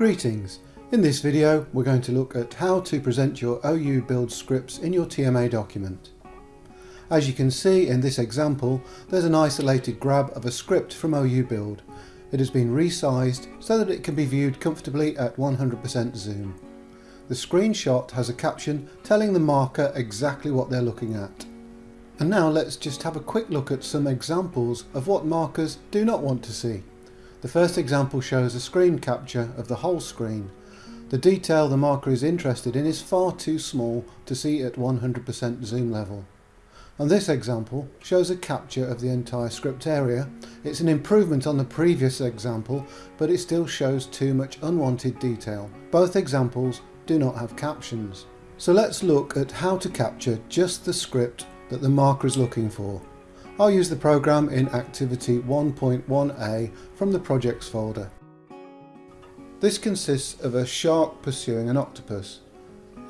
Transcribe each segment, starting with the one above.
Greetings! In this video we're going to look at how to present your OU build scripts in your TMA document. As you can see in this example there's an isolated grab of a script from OU build. It has been resized so that it can be viewed comfortably at 100% zoom. The screenshot has a caption telling the marker exactly what they're looking at. And now let's just have a quick look at some examples of what markers do not want to see. The first example shows a screen capture of the whole screen. The detail the marker is interested in is far too small to see at 100% zoom level. And this example shows a capture of the entire script area. It's an improvement on the previous example, but it still shows too much unwanted detail. Both examples do not have captions. So let's look at how to capture just the script that the marker is looking for. I'll use the program in Activity 1.1a from the Projects folder. This consists of a shark pursuing an octopus.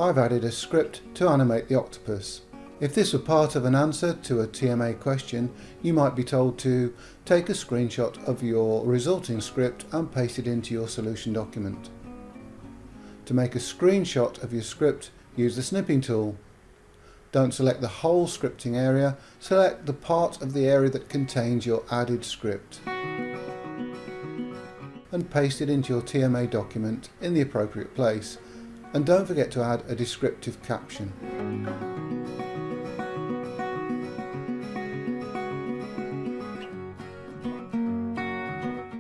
I've added a script to animate the octopus. If this were part of an answer to a TMA question, you might be told to take a screenshot of your resulting script and paste it into your solution document. To make a screenshot of your script, use the snipping tool. Don't select the whole scripting area, select the part of the area that contains your added script and paste it into your TMA document in the appropriate place and don't forget to add a descriptive caption.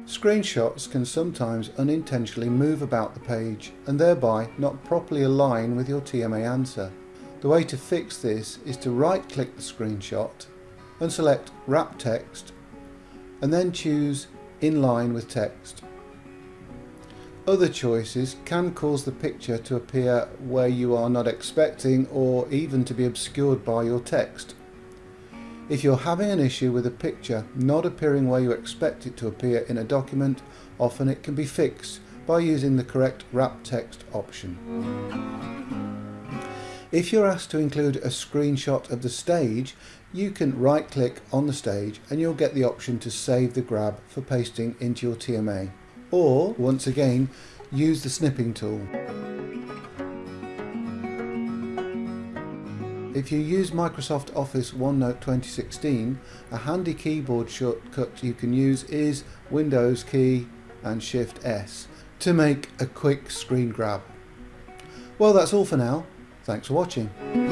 Screenshots can sometimes unintentionally move about the page and thereby not properly align with your TMA answer. The way to fix this is to right click the screenshot and select Wrap Text and then choose Inline with Text. Other choices can cause the picture to appear where you are not expecting or even to be obscured by your text. If you're having an issue with a picture not appearing where you expect it to appear in a document, often it can be fixed by using the correct wrap text option. If you're asked to include a screenshot of the stage, you can right click on the stage and you'll get the option to save the grab for pasting into your TMA. Or, once again, use the snipping tool. If you use Microsoft Office OneNote 2016, a handy keyboard shortcut you can use is Windows key and Shift S to make a quick screen grab. Well that's all for now. Thanks for watching.